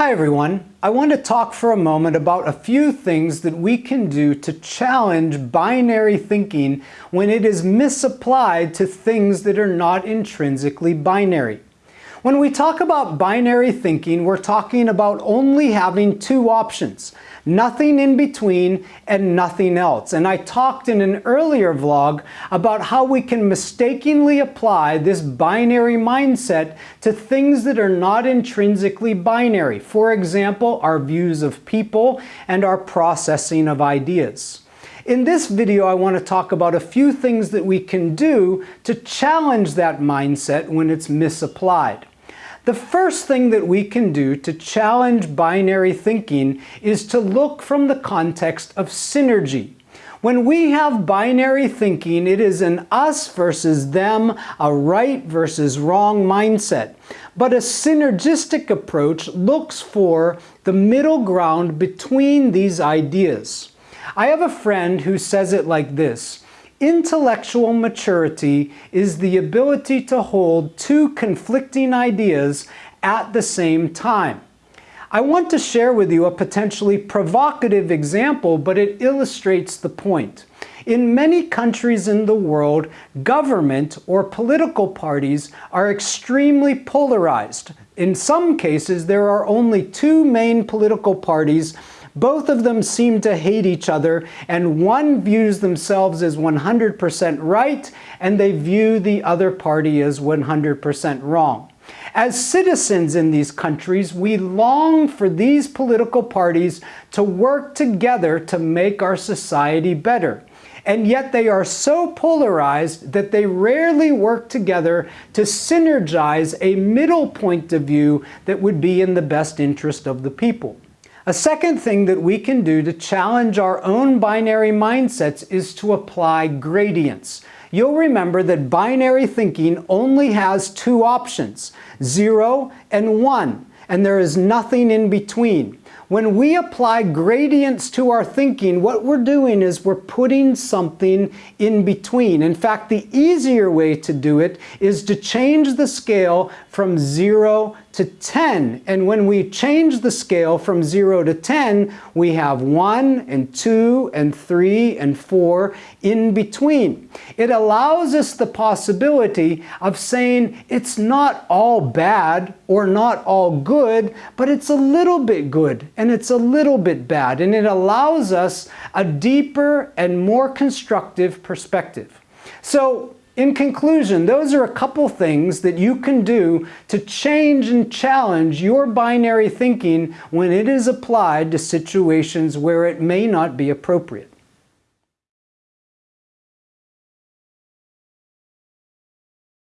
Hi everyone. I want to talk for a moment about a few things that we can do to challenge binary thinking when it is misapplied to things that are not intrinsically binary. When we talk about binary thinking, we're talking about only having two options, nothing in between and nothing else. And I talked in an earlier vlog about how we can mistakenly apply this binary mindset to things that are not intrinsically binary. For example, our views of people and our processing of ideas. In this video, I want to talk about a few things that we can do to challenge that mindset when it's misapplied. The first thing that we can do to challenge binary thinking is to look from the context of synergy. When we have binary thinking, it is an us versus them, a right versus wrong mindset. But a synergistic approach looks for the middle ground between these ideas. I have a friend who says it like this, Intellectual maturity is the ability to hold two conflicting ideas at the same time. I want to share with you a potentially provocative example, but it illustrates the point. In many countries in the world, government or political parties are extremely polarized. In some cases, there are only two main political parties both of them seem to hate each other, and one views themselves as 100% right, and they view the other party as 100% wrong. As citizens in these countries, we long for these political parties to work together to make our society better. And yet they are so polarized that they rarely work together to synergize a middle point of view that would be in the best interest of the people. A second thing that we can do to challenge our own binary mindsets is to apply gradients. You'll remember that binary thinking only has two options, 0 and 1, and there is nothing in between. When we apply gradients to our thinking, what we're doing is we're putting something in between. In fact, the easier way to do it is to change the scale from 0 to 10. And when we change the scale from 0 to 10, we have 1 and 2 and 3 and 4 in between. It allows us the possibility of saying it's not all bad or not all good, but it's a little bit good and it's a little bit bad. And it allows us a deeper and more constructive perspective. So in conclusion, those are a couple things that you can do to change and challenge your binary thinking when it is applied to situations where it may not be appropriate.